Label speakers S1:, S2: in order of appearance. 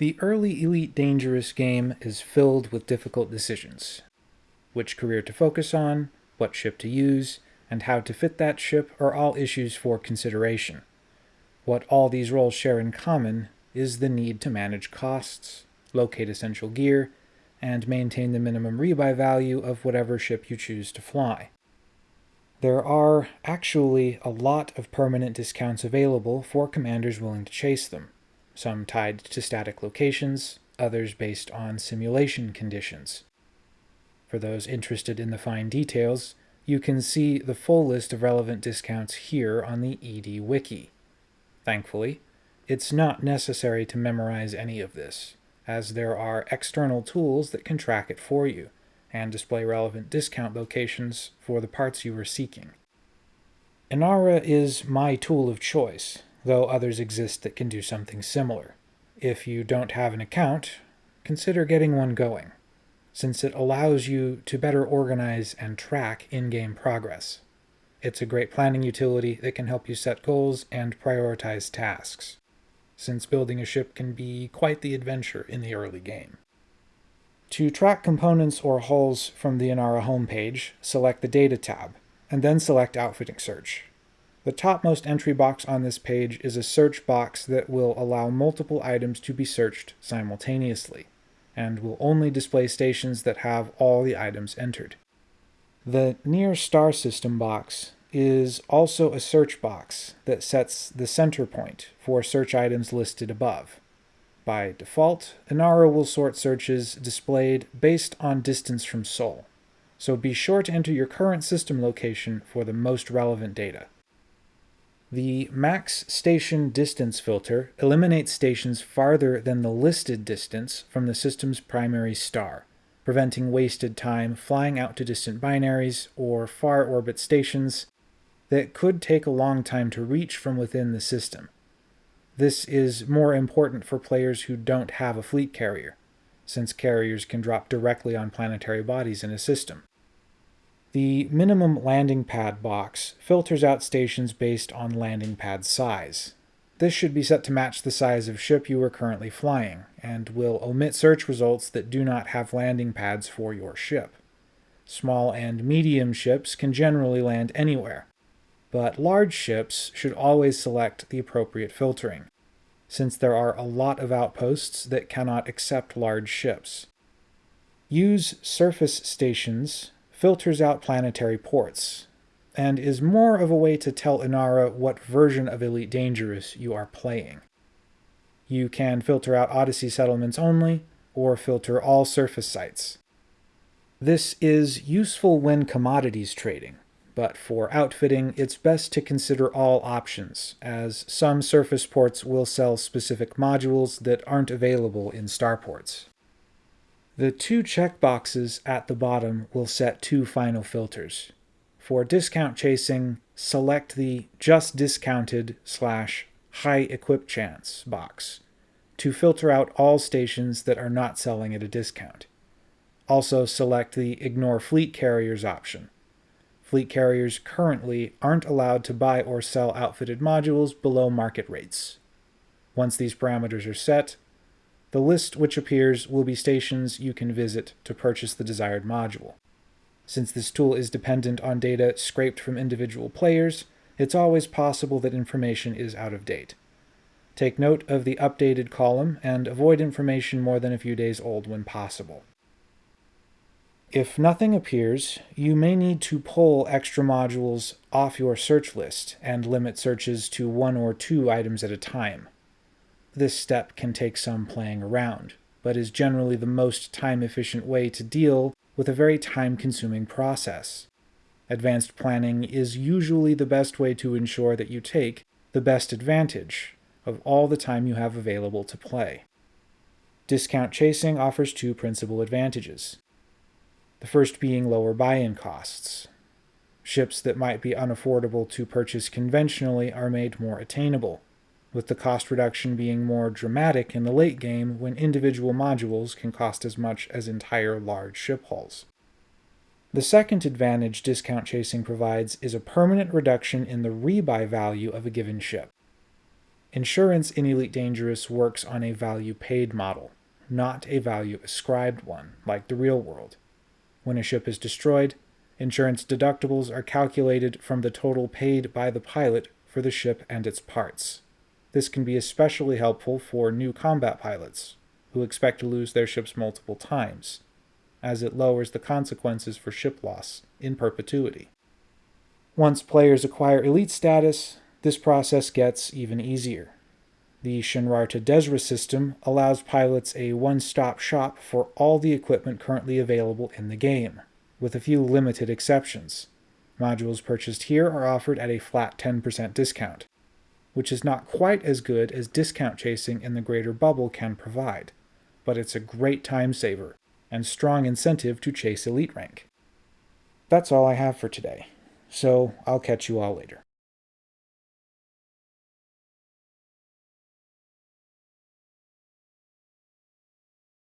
S1: The early Elite Dangerous game is filled with difficult decisions. Which career to focus on, what ship to use, and how to fit that ship are all issues for consideration. What all these roles share in common is the need to manage costs, locate essential gear, and maintain the minimum rebuy value of whatever ship you choose to fly. There are actually a lot of permanent discounts available for commanders willing to chase them some tied to static locations, others based on simulation conditions. For those interested in the fine details, you can see the full list of relevant discounts here on the ED Wiki. Thankfully, it's not necessary to memorize any of this, as there are external tools that can track it for you and display relevant discount locations for the parts you are seeking. Inara is my tool of choice, though others exist that can do something similar. If you don't have an account, consider getting one going, since it allows you to better organize and track in-game progress. It's a great planning utility that can help you set goals and prioritize tasks, since building a ship can be quite the adventure in the early game. To track components or hulls from the Inara homepage, select the Data tab, and then select Outfitting Search. The topmost entry box on this page is a search box that will allow multiple items to be searched simultaneously, and will only display stations that have all the items entered. The Near Star System box is also a search box that sets the center point for search items listed above. By default, Inara will sort searches displayed based on distance from Sol, so be sure to enter your current system location for the most relevant data. The max station distance filter eliminates stations farther than the listed distance from the system's primary star, preventing wasted time flying out to distant binaries or far orbit stations that could take a long time to reach from within the system. This is more important for players who don't have a fleet carrier, since carriers can drop directly on planetary bodies in a system. The minimum landing pad box filters out stations based on landing pad size. This should be set to match the size of ship you are currently flying, and will omit search results that do not have landing pads for your ship. Small and medium ships can generally land anywhere, but large ships should always select the appropriate filtering, since there are a lot of outposts that cannot accept large ships. Use surface stations filters out planetary ports, and is more of a way to tell Inara what version of Elite Dangerous you are playing. You can filter out Odyssey settlements only, or filter all surface sites. This is useful when commodities trading, but for outfitting it's best to consider all options, as some surface ports will sell specific modules that aren't available in starports. The two checkboxes at the bottom will set two final filters. For discount chasing, select the Just Discounted slash High Equip Chance box to filter out all stations that are not selling at a discount. Also select the Ignore Fleet Carriers option. Fleet carriers currently aren't allowed to buy or sell outfitted modules below market rates. Once these parameters are set, the list which appears will be stations you can visit to purchase the desired module. Since this tool is dependent on data scraped from individual players, it's always possible that information is out of date. Take note of the updated column and avoid information more than a few days old when possible. If nothing appears, you may need to pull extra modules off your search list and limit searches to one or two items at a time. This step can take some playing around, but is generally the most time-efficient way to deal with a very time-consuming process. Advanced planning is usually the best way to ensure that you take the best advantage of all the time you have available to play. Discount chasing offers two principal advantages. The first being lower buy-in costs. Ships that might be unaffordable to purchase conventionally are made more attainable with the cost reduction being more dramatic in the late game when individual modules can cost as much as entire large ship hulls. The second advantage discount chasing provides is a permanent reduction in the rebuy value of a given ship. Insurance in Elite Dangerous works on a value paid model, not a value ascribed one, like the real world. When a ship is destroyed, insurance deductibles are calculated from the total paid by the pilot for the ship and its parts. This can be especially helpful for new combat pilots, who expect to lose their ships multiple times, as it lowers the consequences for ship loss in perpetuity. Once players acquire elite status, this process gets even easier. The Shinrarta Dezhra system allows pilots a one-stop shop for all the equipment currently available in the game, with a few limited exceptions. Modules purchased here are offered at a flat 10% discount, which is not quite as good as discount chasing in the Greater Bubble can provide, but it's a great time saver and strong incentive to chase elite rank. That's all I have for today, so I'll catch you all later.